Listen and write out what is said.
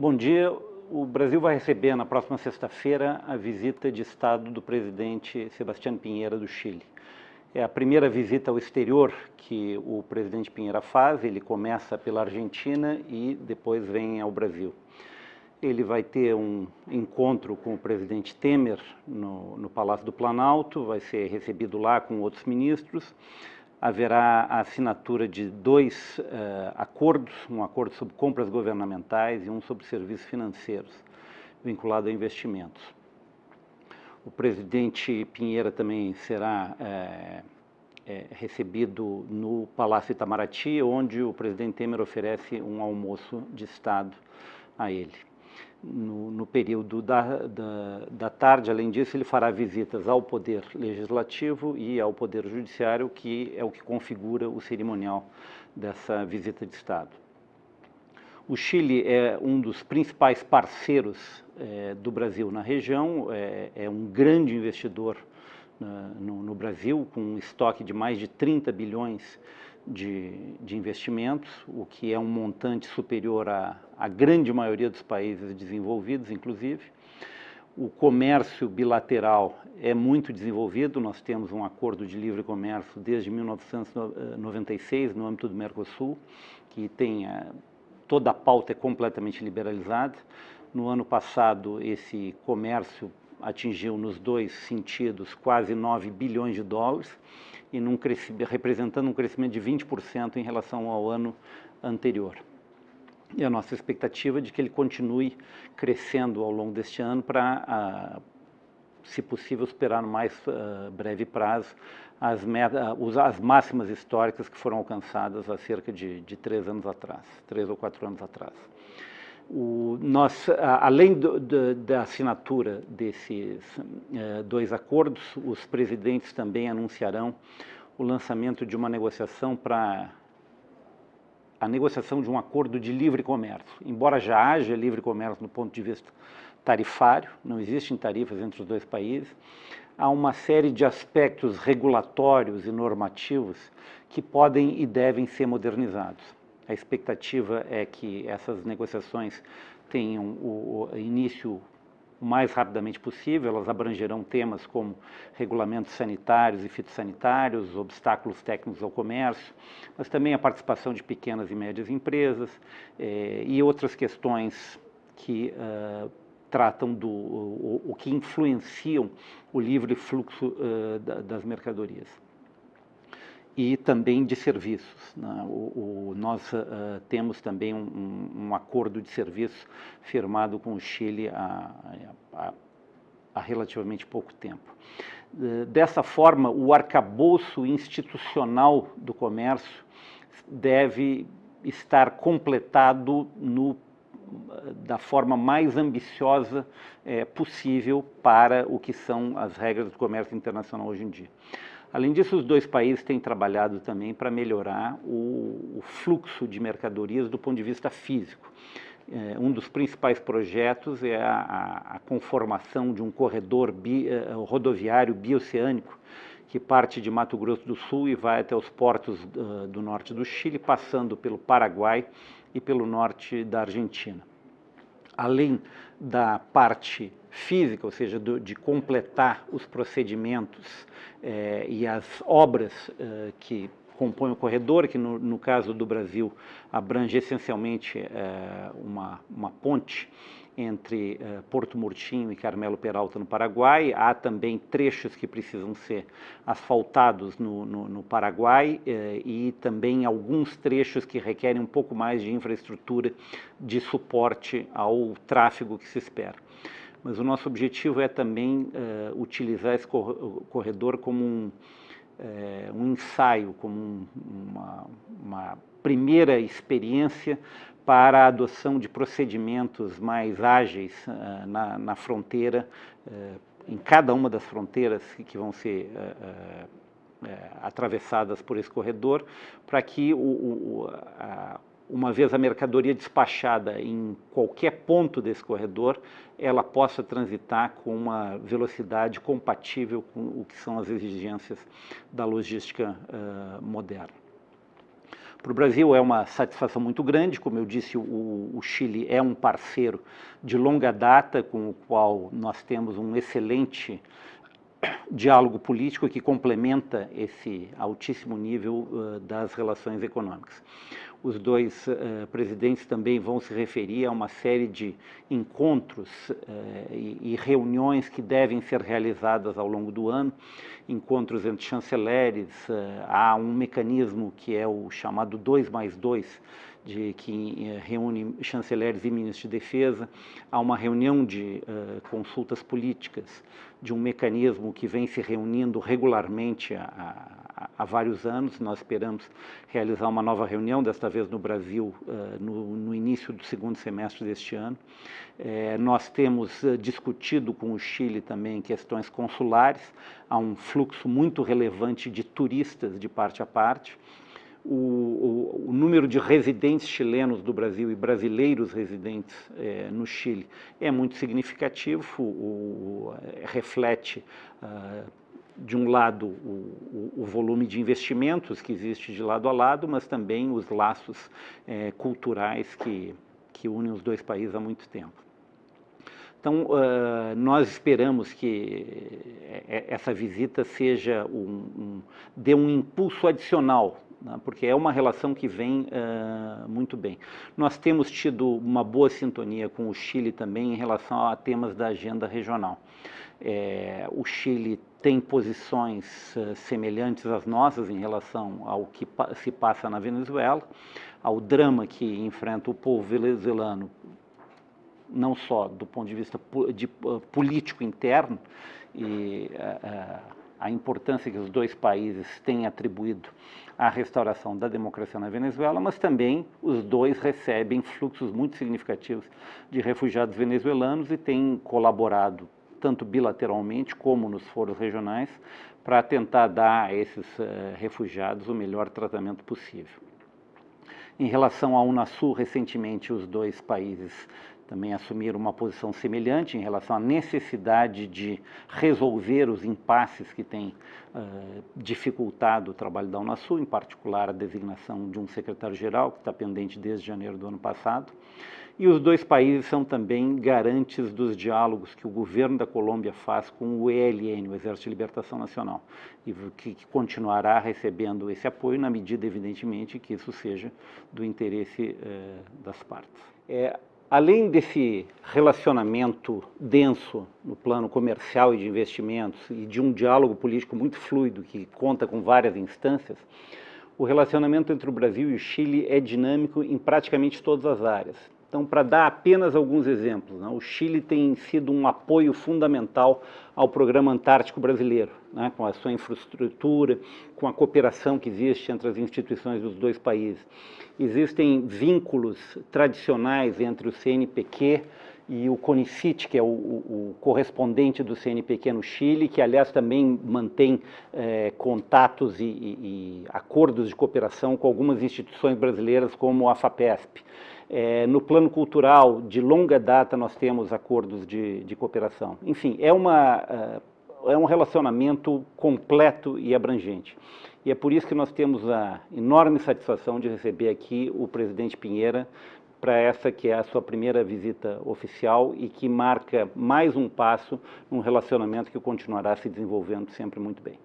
Bom dia. O Brasil vai receber na próxima sexta-feira a visita de Estado do presidente Sebastião Pinheira do Chile. É a primeira visita ao exterior que o presidente Pinheira faz, ele começa pela Argentina e depois vem ao Brasil. Ele vai ter um encontro com o presidente Temer no, no Palácio do Planalto, vai ser recebido lá com outros ministros haverá a assinatura de dois uh, acordos, um acordo sobre compras governamentais e um sobre serviços financeiros, vinculado a investimentos. O presidente Pinheira também será é, é, recebido no Palácio Itamaraty, onde o presidente Temer oferece um almoço de Estado a ele no, no período da, da, da, tarde. Além disso, ele fará visitas ao Poder Legislativo e ao Poder Judiciário, que é o que configura o cerimonial dessa visita de Estado. O Chile é um dos principais parceiros é, do Brasil na região, é, é um grande investidor no, no, Brasil, com um estoque de mais de 30 bilhões de, de investimentos, o que é um montante superior à, à grande maioria dos países desenvolvidos, inclusive. O comércio bilateral é muito desenvolvido, nós temos um acordo de livre comércio desde 1996 no âmbito do Mercosul, que tem a, toda a pauta é completamente liberalizada. No ano passado, esse comércio atingiu nos dois sentidos quase 9 bilhões de dólares, e num representando um crescimento de 20% em relação ao ano anterior. E a nossa expectativa é de que ele continue crescendo ao longo deste ano para, ah, se possível, superar no mais uh, breve prazo as, as, máximas históricas que foram alcançadas há cerca de, de três anos atrás, três ou quatro anos atrás. O, nós, além do, do, da assinatura desses eh, dois acordos, os presidentes também anunciarão o lançamento de uma negociação para a negociação de um acordo de livre comércio. Embora já haja livre comércio no ponto de vista tarifário, não existem tarifas entre os dois países, há uma série de aspectos regulatórios e normativos que podem e devem ser modernizados. A expectativa é que essas negociações tenham o, início o mais rapidamente possível, elas abrangerão temas como regulamentos sanitários e fitossanitários, obstáculos técnicos ao comércio, mas também a participação de pequenas e médias empresas eh, e outras questões que uh, tratam do o, o, que influenciam o livre fluxo uh, das mercadorias e também de serviços. Né? O, o, nós uh, temos também um, um, acordo de serviços firmado com o Chile há, há, há relativamente pouco tempo. Uh, dessa forma, o arcabouço institucional do comércio deve estar completado no da forma mais ambiciosa é, possível para o que são as regras do comércio internacional hoje em dia. Além disso, os dois países têm trabalhado também para melhorar o, o fluxo de mercadorias do ponto de vista físico. É, um dos principais projetos é a, a conformação de um corredor bi, uh, rodoviário bioceânico que parte de Mato Grosso do Sul e vai até os portos uh, do norte do Chile, passando pelo Paraguai e pelo norte da Argentina. Além da parte física, ou seja, do, de completar os procedimentos eh, e as obras eh, que compõem o corredor, que no, no, caso do Brasil abrange essencialmente eh, uma, uma ponte entre uh, Porto Murtinho e Carmelo Peralta, no Paraguai. Há também trechos que precisam ser asfaltados no, no, no Paraguai uh, e também alguns trechos que requerem um pouco mais de infraestrutura de suporte ao tráfego que se espera mas o nosso objetivo é também utilizar esse corredor como um, uh, um ensaio, como um, uma, uma, primeira experiência para a adoção de procedimentos mais ágeis uh, na, na, fronteira, em cada uma das fronteiras que vão ser atravessadas por esse corredor, para que o, o, a, uma vez a mercadoria despachada em qualquer ponto desse corredor, ela possa transitar com uma velocidade compatível com o que são as exigências da logística uh, moderna. Para o Brasil é uma satisfação muito grande, como eu disse, o, o, Chile é um parceiro de longa data com o qual nós temos um excelente diálogo político que complementa esse altíssimo nível uh, das relações econômicas. Os dois uh, presidentes também vão se referir a uma série de encontros uh, e, e, reuniões que devem ser realizadas ao longo do ano, encontros entre chanceleres, há um mecanismo que é o chamado 2 mais 2, de, que reúne chanceleres e ministros de defesa, há uma reunião de uh, consultas políticas, de um mecanismo que vem se reunindo regularmente há, há, vários anos. Nós esperamos realizar uma nova reunião, desta vez no Brasil, uh, no, no, início do segundo semestre deste ano. É, nós temos uh, discutido com o Chile também questões consulares, há um fluxo muito relevante de turistas de parte a parte o, o, o, número de residentes chilenos do Brasil e brasileiros residentes é, no Chile é muito significativo, o, reflete, uh, de um lado, o, volume de investimentos que existe de lado a lado, mas também os laços é, culturais que, que unem os dois países há muito tempo. Então, uh, nós esperamos que essa visita seja um, um, dê um impulso adicional né, porque é uma relação que vem uh, muito bem. Nós temos tido uma boa sintonia com o Chile também em relação a temas da agenda regional. É, o Chile tem posições uh, semelhantes às nossas em relação ao que pa se passa na Venezuela, ao drama que enfrenta o povo venezuelano, não só do ponto de vista de, uh, político interno, e a importância que os dois países têm atribuído à restauração da democracia na Venezuela, mas também os dois recebem fluxos muito significativos de refugiados venezuelanos e têm colaborado tanto bilateralmente como nos foros regionais para tentar dar a esses uh, refugiados o melhor tratamento possível. Em relação à Unasul, recentemente os dois países também assumiram uma posição semelhante em relação à necessidade de resolver os impasses que têm uh, dificultado o trabalho da Unasul, em particular a designação de um secretário-geral, que está pendente desde janeiro do ano passado. E os dois países são também garantes dos diálogos que o governo da Colômbia faz com o ELN, o Exército de Libertação Nacional, e que, continuará recebendo esse apoio na medida, evidentemente, que isso seja do interesse das partes. É, além desse relacionamento denso no plano comercial e de investimentos e de um diálogo político muito fluido que conta com várias instâncias, o relacionamento entre o Brasil e o Chile é dinâmico em praticamente todas as áreas. Então, para dar apenas alguns exemplos, né, o Chile tem sido um apoio fundamental ao Programa Antártico Brasileiro, né, com a sua infraestrutura, com a cooperação que existe entre as instituições dos dois países. Existem vínculos tradicionais entre o CNPq e o CONICIT, que é o, o, o, correspondente do CNPq no Chile, que aliás também mantém é, contatos e, e, e, acordos de cooperação com algumas instituições brasileiras, como a FAPESP. É, no plano cultural, de longa data, nós temos acordos de, de cooperação. Enfim, é, uma, é um relacionamento completo e abrangente. E é por isso que nós temos a enorme satisfação de receber aqui o presidente Pinheira para essa que é a sua primeira visita oficial e que marca mais um passo num relacionamento que continuará se desenvolvendo sempre muito bem.